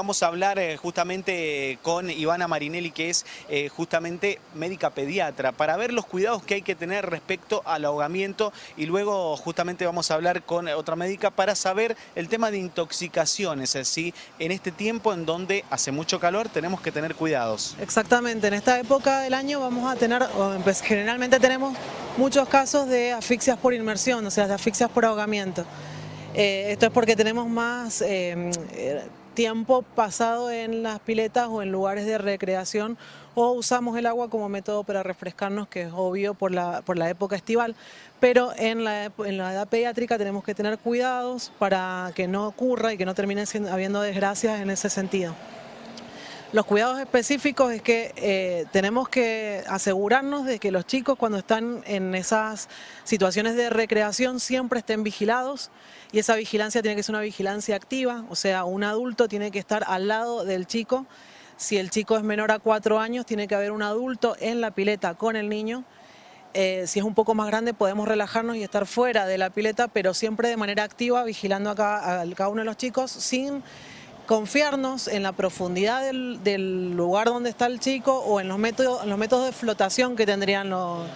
Vamos a hablar eh, justamente con Ivana Marinelli, que es eh, justamente médica pediatra, para ver los cuidados que hay que tener respecto al ahogamiento y luego justamente vamos a hablar con otra médica para saber el tema de intoxicaciones, así en este tiempo en donde hace mucho calor tenemos que tener cuidados. Exactamente, en esta época del año vamos a tener, pues, generalmente tenemos muchos casos de asfixias por inmersión, o sea, de asfixias por ahogamiento. Eh, esto es porque tenemos más tiempo pasado en las piletas o en lugares de recreación o usamos el agua como método para refrescarnos, que es obvio por la, por la época estival, pero en la, en la edad pediátrica tenemos que tener cuidados para que no ocurra y que no terminen habiendo desgracias en ese sentido. Los cuidados específicos es que eh, tenemos que asegurarnos de que los chicos cuando están en esas situaciones de recreación siempre estén vigilados y esa vigilancia tiene que ser una vigilancia activa, o sea, un adulto tiene que estar al lado del chico. Si el chico es menor a cuatro años, tiene que haber un adulto en la pileta con el niño. Eh, si es un poco más grande podemos relajarnos y estar fuera de la pileta, pero siempre de manera activa, vigilando a cada, a cada uno de los chicos sin confiarnos en la profundidad del, lugar donde está el chico o en los métodos, los métodos de flotación que tendrían los,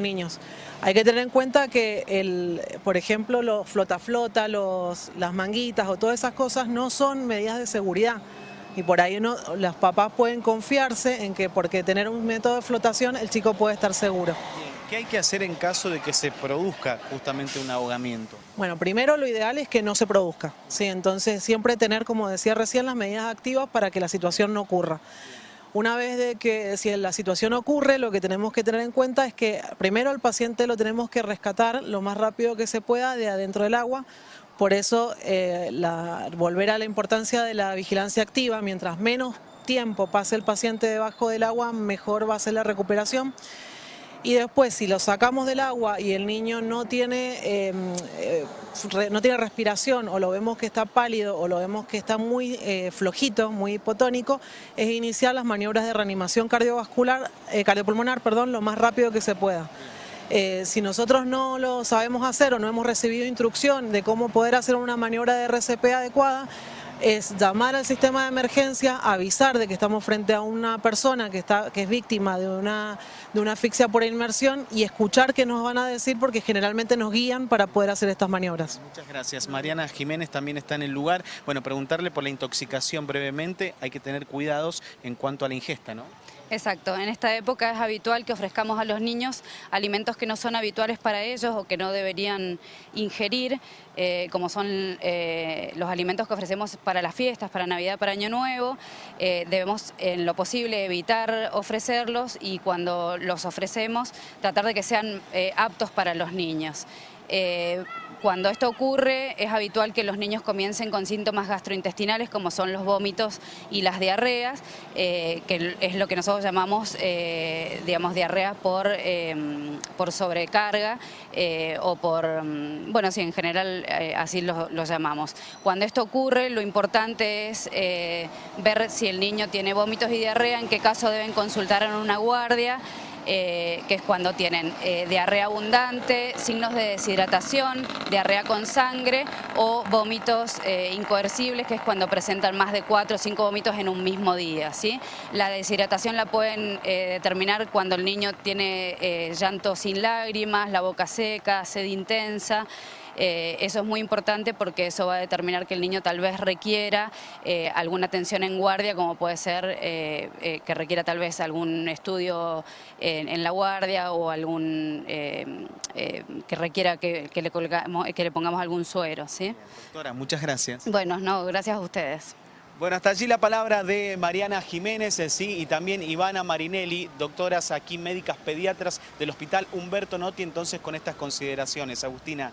niños. Hay que tener en cuenta que, el, por ejemplo, los flota-flota, las manguitas o todas esas cosas no son medidas de seguridad. Y por ahí uno, las papás pueden confiarse en que porque tener un método de flotación el chico puede estar seguro. ¿Qué hay que hacer en caso de que se produzca justamente un ahogamiento? Bueno, primero lo ideal es que no se produzca, ¿sí? entonces siempre tener, como decía recién, las medidas activas para que la situación no ocurra. Una vez de que si la situación ocurre, lo que tenemos que tener en cuenta es que primero al paciente lo tenemos que rescatar lo más rápido que se pueda de adentro del agua, por eso eh, volver a la importancia de la vigilancia activa, mientras menos tiempo pase el paciente debajo del agua, mejor va a ser la recuperación y después si lo sacamos del agua y el niño no tiene, em, eh, no tiene respiración o lo vemos que está pálido o lo vemos que está muy eh, flojito, muy hipotónico, es iniciar las maniobras de reanimación cardiovascular, eh, cardiopulmonar perdón, lo más rápido que se pueda. si nosotros no lo sabemos hacer o no hemos recibido instrucción de cómo poder hacer una maniobra de RCP adecuada, es llamar al sistema de emergencia, avisar de que estamos frente a una persona que, está, que es víctima de una, de una asfixia por inmersión y escuchar qué nos van a decir porque generalmente nos guían para poder hacer estas maniobras. Muchas gracias. Mariana Jiménez también está en el lugar. Bueno, preguntarle por la intoxicación brevemente, hay que tener cuidados en cuanto a la ingesta, ¿no? Exacto, en esta época es habitual que ofrezcamos a los niños alimentos que no son habituales para ellos o que no deberían ingerir, eh, como son eh, los alimentos que ofrecemos para las fiestas, para Navidad, para Año Nuevo. Eh, debemos en lo posible evitar ofrecerlos y cuando los ofrecemos tratar de que sean aptos para los niños. Eh, cuando esto ocurre es habitual que los niños comiencen con síntomas gastrointestinales como son los vómitos y las diarreas, eh, que es lo que nosotros llamamos eh, digamos, diarrea por, por sobrecarga o por, mm, bueno, sí, en general así lo, lo, llamamos. Cuando esto ocurre lo importante es ver si el niño tiene vómitos y diarrea, en qué caso deben consultar en una guardia, eh, que es cuando tienen eh, diarrea abundante, signos de deshidratación, diarrea con sangre o vómitos eh, incoercibles, que es cuando presentan más de 4 o 5 vómitos en un mismo día. ¿sí? La deshidratación la pueden determinar cuando el niño tiene llanto sin lágrimas, la boca seca, sed intensa, eh, eso es muy importante porque eso va a determinar que el niño tal vez requiera eh, alguna atención en guardia, como puede ser eh, que requiera tal vez algún estudio en, la guardia o algún que requiera que, le que le pongamos algún suero. ¿sí? Doctora, muchas gracias. Bueno, no, gracias a ustedes. Bueno, hasta allí la palabra de Mariana Jiménez, sí, y también Ivana Marinelli, doctoras aquí médicas pediatras del Hospital Humberto Notti, entonces con estas consideraciones. Agustina.